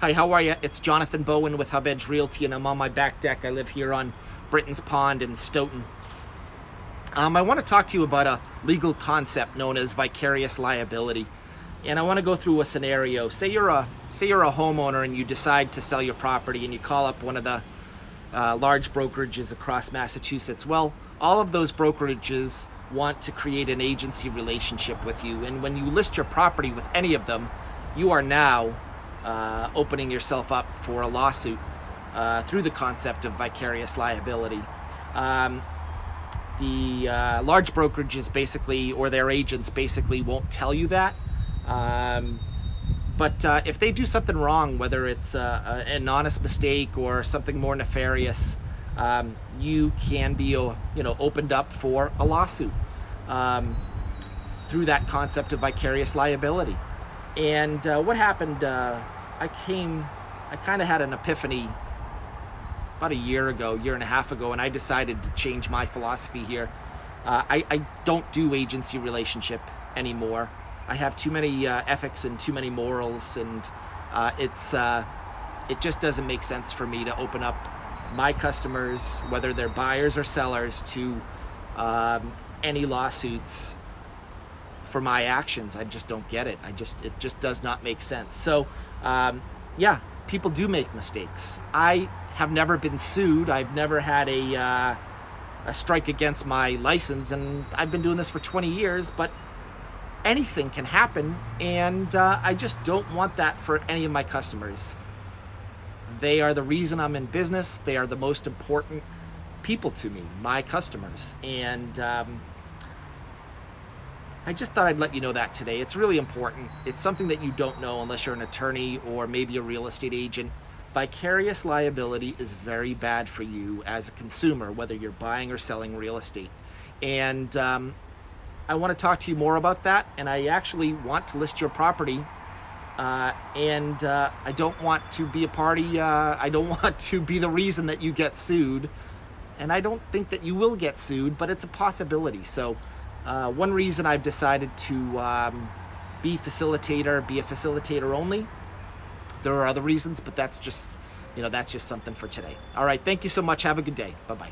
Hi, how are you? It's Jonathan Bowen with Hub Edge Realty, and I'm on my back deck. I live here on Britain's Pond in Stoughton. Um, I want to talk to you about a legal concept known as vicarious liability. And I want to go through a scenario. Say you're a say you're a homeowner and you decide to sell your property and you call up one of the uh, large brokerages across Massachusetts. Well, all of those brokerages want to create an agency relationship with you. And when you list your property with any of them, you are now uh, opening yourself up for a lawsuit uh, through the concept of vicarious liability. Um, the uh, large brokerages basically, or their agents basically won't tell you that. Um, but uh, if they do something wrong, whether it's uh, an honest mistake or something more nefarious, um, you can be uh, you know opened up for a lawsuit um, through that concept of vicarious liability. And uh, what happened, uh, I came, I kind of had an epiphany about a year ago, year and a half ago, and I decided to change my philosophy here. Uh, I, I, don't do agency relationship anymore. I have too many uh, ethics and too many morals, and uh, it's uh, it just doesn't make sense for me to open up my customers, whether they're buyers or sellers, to um, any lawsuits for my actions. I just don't get it. I just it just does not make sense. So um, yeah, people do make mistakes. I have never been sued. I've never had a uh, a strike against my license, and I've been doing this for 20 years. But anything can happen, and uh, I just don't want that for any of my customers. They are the reason I'm in business. They are the most important people to me, my customers, and. Um, I just thought I'd let you know that today. It's really important. It's something that you don't know unless you're an attorney or maybe a real estate agent. Vicarious liability is very bad for you as a consumer, whether you're buying or selling real estate. And um, I want to talk to you more about that. And I actually want to list your property. Uh, and uh, I don't want to be a party. Uh, I don't want to be the reason that you get sued. And I don't think that you will get sued, but it's a possibility. So uh, one reason I've decided to um, be facilitator, be a facilitator only. There are other reasons, but that's just, you know, that's just something for today. All right, thank you so much. Have a good day. Bye-bye.